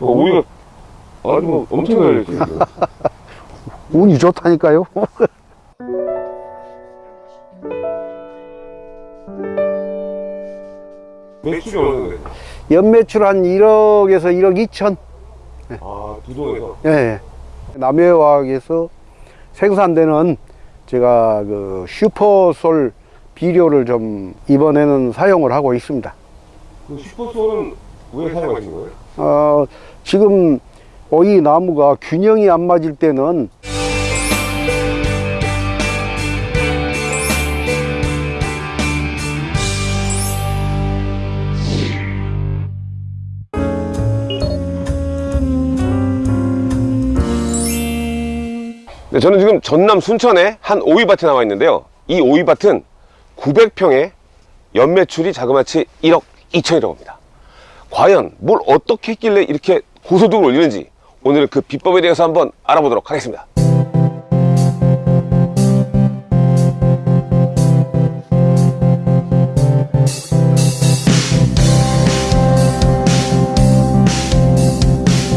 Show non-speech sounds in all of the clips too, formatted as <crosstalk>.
어, 오이가 아주 뭐 엄청 달렸어요. <laughs> 운이 좋다니까요. <laughs> 매출이 어느 정도? 연매출 한 1억에서 1억 2천. 아, 두 동에서. 예. 남해화학에서 생산되는 제가 그 슈퍼솔 비료를 좀 이번에는 사용을 하고 있습니다. 그 슈퍼소는 왜 사용하신 거예요? 어, 지금 오이 나무가 균형이 안 맞을 때는 네, 저는 지금 전남 순천에 한 오이밭에 나와 있는데요. 이 오이밭은 900평에 연매출이 자그마치 1억 2천이라고 합니다. 과연 뭘 어떻게 했길래 이렇게 고소득을 올리는지 오늘 그 비법에 대해서 한번 알아보도록 하겠습니다.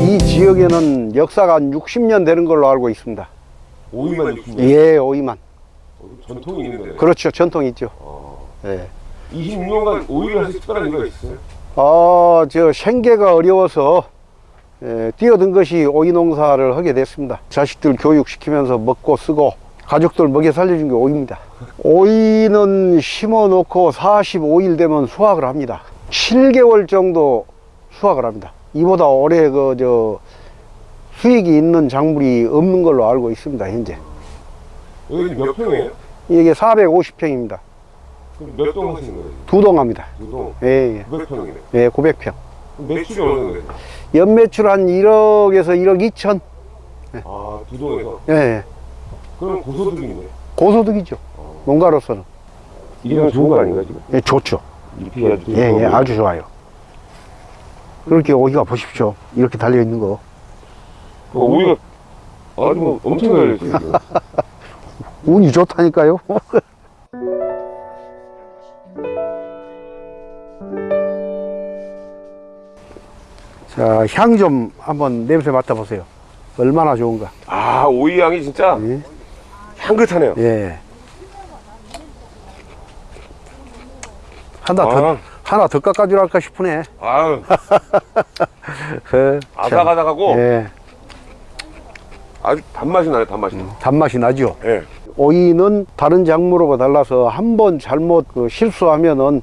이 지역에는 역사가 한 60년 되는 걸로 알고 있습니다. 오이만 60년? 예, 오이만. 전통이 있는 거네요. 그렇죠. 전통이 있죠. 예. 26년간 오이를 하실 특별한 이유가 있어요? 어, 저 생계가 어려워서 에, 뛰어든 것이 오이 농사를 하게 됐습니다. 자식들 교육시키면서 먹고 쓰고 가족들 먹여 살려준 게 오이입니다. 오이는 심어 놓고 45일 되면 수확을 합니다. 7개월 정도 수확을 합니다. 이보다 올해 그 저 수익이 있는 작물이 없는 걸로 알고 있습니다. 현재 여기 몇 평이에요? 이게 450평입니다. 그럼 몇동 하시는 거예요? 두 동 합니다. 두 동? 예, 예. 900평이네. 예, 900평. 매출이 어느 정도? 연매출 한 1억에서 1억 2천. 아, 두 동에서? 예, 예. 그럼 고소득이네. 고소득이죠. 농가로서는. 이게 좋은 거 아닌가, 지금? 예, 좋죠. 예, 예, 아주 좋아요. 그렇게 오이가 보십시오. 이렇게 달려 있는 거. 어, 오이가 아주 뭐 엄청 지금. <laughs> 운이 좋다니까요. 자, 향좀 한번 냄새 맡아보세요. 얼마나 좋은가. 아, 오이 향이 진짜 예. 향긋하네요. 예. 하나 더, 아. 하나 더 깎아주랄까 싶으네. 아유, <laughs> 예, 참. 아삭아삭하고 예, 아주 단맛이 나요, 단맛이. 단맛이 나죠. 예. 오이는 다른 작물하고 달라서 한 번 잘못 그 실수하면은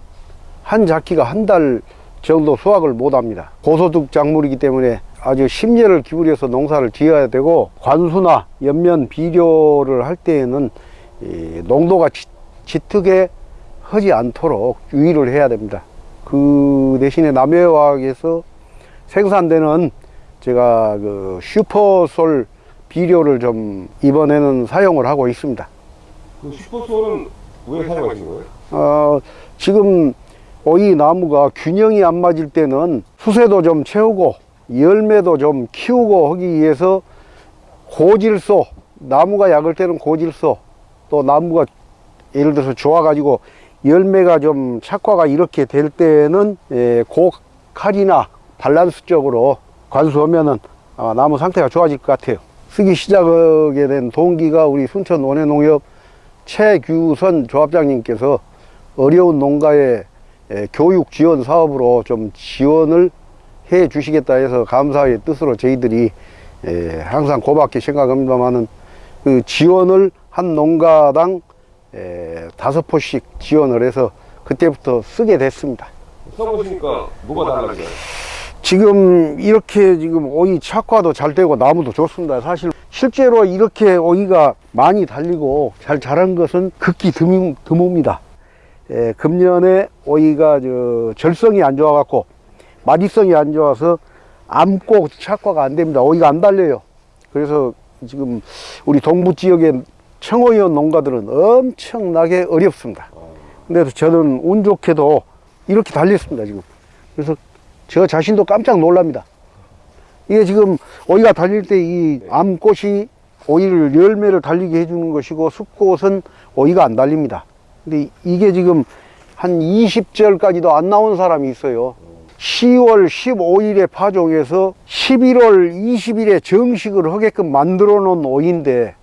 한 작기가 한달 정도 수확을 못 합니다. 고소득 작물이기 때문에 아주 심려를 기울여서 농사를 지어야 되고 관수나 연면 비료를 할 때에는 이 농도가 짙- 짙게 하지 않도록 유의를 해야 됩니다. 그 대신에 남해화학에서 생산되는 제가 그 슈퍼솔 비료를 좀 이번에는 사용을 하고 있습니다. 그 슈퍼소는 왜 사용하신 거예요? 어, 지금 오 이 나무가 균형이 안 맞을 때는 수세도 좀 채우고 열매도 좀 키우고 하기 위해서 고질소, 나무가 약을 때는 고질소, 또 나무가 예를 들어서 좋아 가지고 열매가 좀 착화가 이렇게 될 때는 에, 고칼이나 밸런스적으로 관수하면은 아, 나무 상태가 좋아질 것 같아요. 쓰기 시작하게 된 동기가 우리 순천 원해농협 최규선 조합장님께서 어려운 농가의 에, 교육 지원 사업으로 좀 지원을 해 주시겠다 해서 감사의 뜻으로 저희들이 에, 항상 고맙게 생각합니다만은 그 지원을 한 농가당 에, 다섯 포씩 지원을 해서 그때부터 쓰게 됐습니다. 써보시니까 뭐가 달라져요? 지금 이렇게 지금 오이 착화도 잘 되고 나무도 좋습니다. 사실 실제로 이렇게 오이가 많이 달리고 잘 자란 것은 극히 드뭅니다. 에, 금년에 오이가 저 절성이 안 좋아 갖고 마디성이 안 좋아서 암고 착화가 안 됩니다. 오이가 안 달려요. 그래서 지금 우리 동부 지역의 청오이원 농가들은 엄청나게 어렵습니다. 근데 저는 운 좋게도 이렇게 달렸습니다, 지금. 그래서 저 자신도 깜짝 놀랍니다. 이게 지금 오이가 달릴 때 이 암꽃이 오이를 열매를 달리게 해주는 것이고 숲꽃은 오이가 안 달립니다. 근데 이게 지금 한 20절까지도 안 나온 사람이 있어요. 10월 15일에 파종해서 11월 20일에 정식을 하게끔 만들어 놓은 오이인데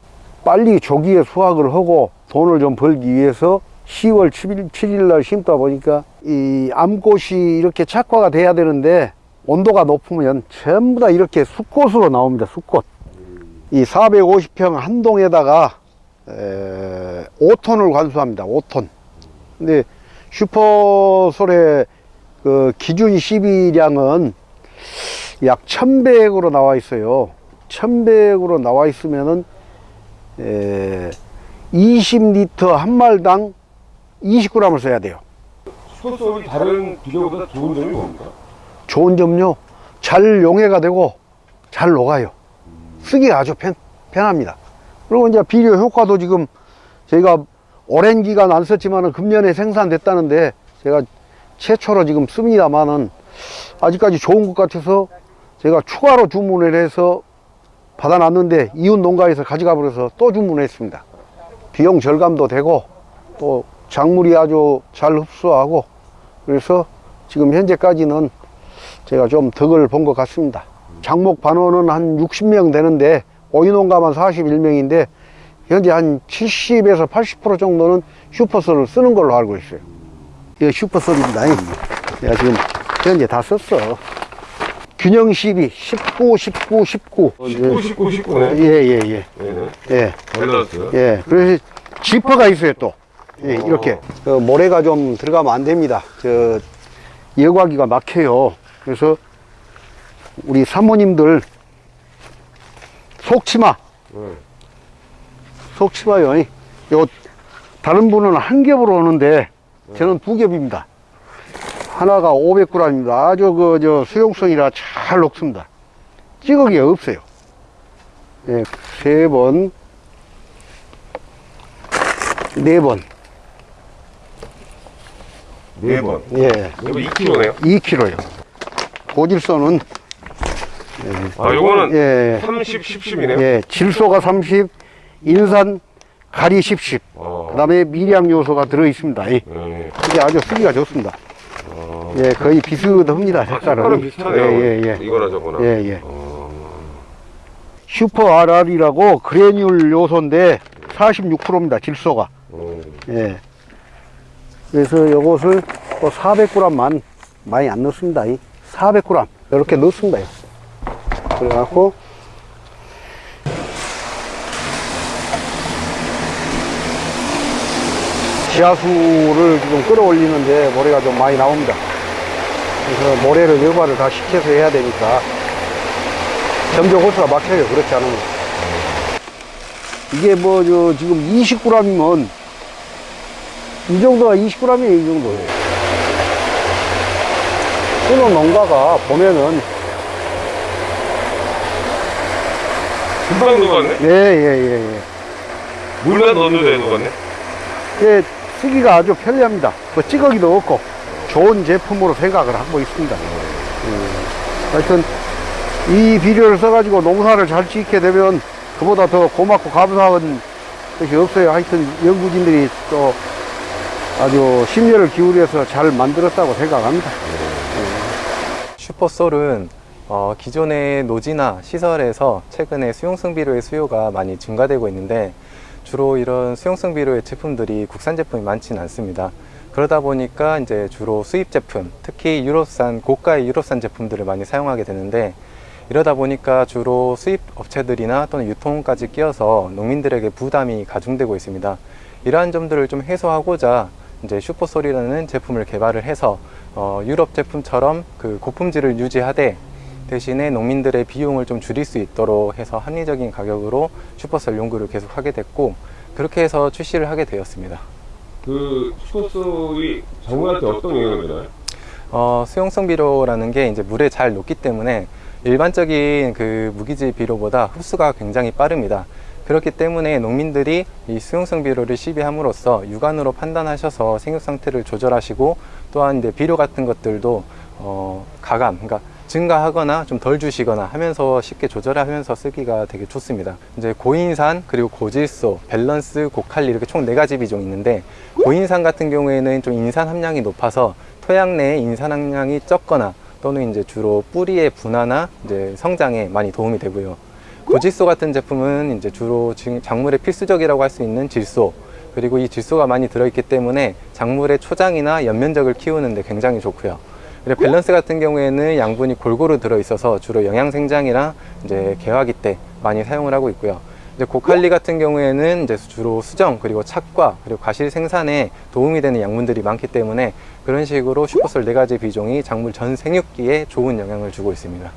빨리 조기에 수확을 하고 돈을 좀 벌기 위해서 10월 7일, 7일 날 심다 보니까 이 암꽃이 이렇게 착화가 돼야 되는데 온도가 높으면 전부 다 이렇게 숫꽃으로 나옵니다. 숫꽃. 이 450평 한 동에다가 에, 5톤을 관수합니다. 5톤. 근데 슈퍼솔의 그 기준 시비량은 약 1000백으로 나와 있어요. 1000백으로 나와 있으면은 에, 20리터 한 말당 20g을 써야 돼요. 슈퍼솔이 다른 비료보다 좋은 점이 뭡니까? 좋은 점요. 잘 용해가 되고 잘 녹아요. 쓰기가 아주 편, 편합니다. 그리고 이제 비료 효과도 지금 저희가 오랜 기간 안 썼지만은 금년에 생산됐다는데 제가 최초로 지금 씁니다만은 아직까지 좋은 것 같아서 제가 추가로 주문을 해서 받아놨는데 이웃 농가에서 가져가 버려서 또 주문했습니다. 비용 절감도 되고 또 작물이 아주 잘 흡수하고 그래서 지금 현재까지는 제가 좀 덕을 본 것 같습니다. 장목 반원은 한 60명 되는데 오이농가만 41명인데 현재 한 70에서 80% 정도는 슈퍼솔을 쓰는 걸로 알고 있어요. 이거 슈퍼솔입니다. 내가 지금 현재 다 썼어. 균형 12, 19, 19, 19. 19, 19, 19네. 예, 예, 예. 예. 잘 나왔어요. 예, 그래서 지퍼가 있어요 또 예, 이렇게 그 모래가 좀 들어가면 안 됩니다 저 여과기가 막혀요 그래서 우리 사모님들 속치마 네. 속치마요 요 다른 분은 한 겹으로 오는데 저는 두 겹입니다 하나가 500g입니다 아주 그 저 수용성이라 잘 녹습니다 찌꺼기가 없어요 예, 세번 네 번. 네 번. 예. 이거 2kg네요. 2kg요. 고질소는 아, 요거는 예. 30, 10, 10이네요. 예, 질소가 30, 인산, 가리 10, 10. 어. 그 다음에 미량 요소가 들어 있습니다. 이. 네. 이게 아주 쓰기가 좋습니다. 예, 거의 비슷합니다. 아, 색깔은. 색깔은 비슷하네요. 예, 예, 예. 이거나 저거나. 예, 예. 어. 슈퍼 RR이라고 그래듈 요소인데 46%입니다. 질소가. 어. 예. 그래서 요것을 또 400g만 많이 안 넣습니다. 이 400g 이렇게 넣습니다. 그래갖고 지하수를 지금 끌어올리는데 모래가 좀 많이 나옵니다. 그래서 모래를 여과를 다 식혀서 해야 되니까 점점 호수가 막혀요. 그렇지 않으면. 이게 뭐, 저, 지금 20g이면 이 정도가 20g이에요, 이 정도예요. 끊어 농가가 보면은, 금방 녹았네? 예, 예, 예, 예. 물만 넣어도 녹았네? 예, 쓰기가 아주 편리합니다. 뭐 찌꺼기도 없고, 좋은 제품으로 생각을 하고 있습니다. 음, 하여튼, 이 비료를 써가지고 농사를 잘 짓게 되면, 그보다 더 고맙고 감사한 것이 없어요. 하여튼, 연구진들이 또 아주 심려를 기울여서 잘 만들었다고 생각합니다. 슈퍼솔은 어, 기존의 노지나 시설에서 최근에 수용성 비료의 수요가 많이 증가되고 있는데 주로 이런 수용성 비료의 제품들이 국산 제품이 많지는 않습니다. 그러다 보니까 이제 주로 수입 제품, 특히 유럽산 고가의 유럽산 제품들을 많이 사용하게 되는데 이러다 보니까 주로 수입 업체들이나 또는 유통까지 끼어서 농민들에게 부담이 가중되고 있습니다. 이러한 점들을 좀 해소하고자 이제 슈퍼솔이라는 제품을 개발을 해서 어, 유럽 제품처럼 그 고품질을 유지하되 대신에 농민들의 비용을 좀 줄일 수 있도록 해서 합리적인 가격으로 슈퍼솔 연구를 계속 하게 됐고 그렇게 해서 출시를 하게 되었습니다. 그 슈퍼솔이 작물한테 어떤 영향을 주나요? 어, 수용성 비료라는 게 이제 물에 잘 녹기 때문에 일반적인 그 무기질 비료보다 흡수가 굉장히 빠릅니다. 그렇기 때문에 농민들이 이 수용성 비료를 시비함으로써 육안으로 판단하셔서 생육 상태를 조절하시고 또한 이제 비료 같은 것들도 어, 가감, 그러니까 증가하거나 좀 덜 주시거나 하면서 쉽게 조절하면서 쓰기가 되게 좋습니다. 이제 고인산 그리고 고질소, 밸런스, 고칼리 이렇게 총 네 가지 비종이 있는데 고인산 같은 경우에는 좀 인산 함량이 높아서 토양 내에 인산 함량이 적거나 또는 이제 주로 뿌리의 분화나 이제 성장에 많이 도움이 되고요. 고질소 같은 제품은 이제 주로 지- 작물의 필수적이라고 할 수 있는 질소 그리고 이 질소가 많이 들어있기 때문에 작물의 초장이나 연면적을 키우는데 굉장히 좋고요. 그리고 밸런스 같은 경우에는 양분이 골고루 들어있어서 주로 영양 생장이랑 이제 개화기 때 많이 사용을 하고 있고요. 이제 고칼리 같은 경우에는 이제 주로 수정 그리고 착과 그리고 과실 생산에 도움이 되는 양분들이 많기 때문에 그런 식으로 슈퍼솔 네 가지 비종이 작물 전 생육기에 좋은 영향을 주고 있습니다.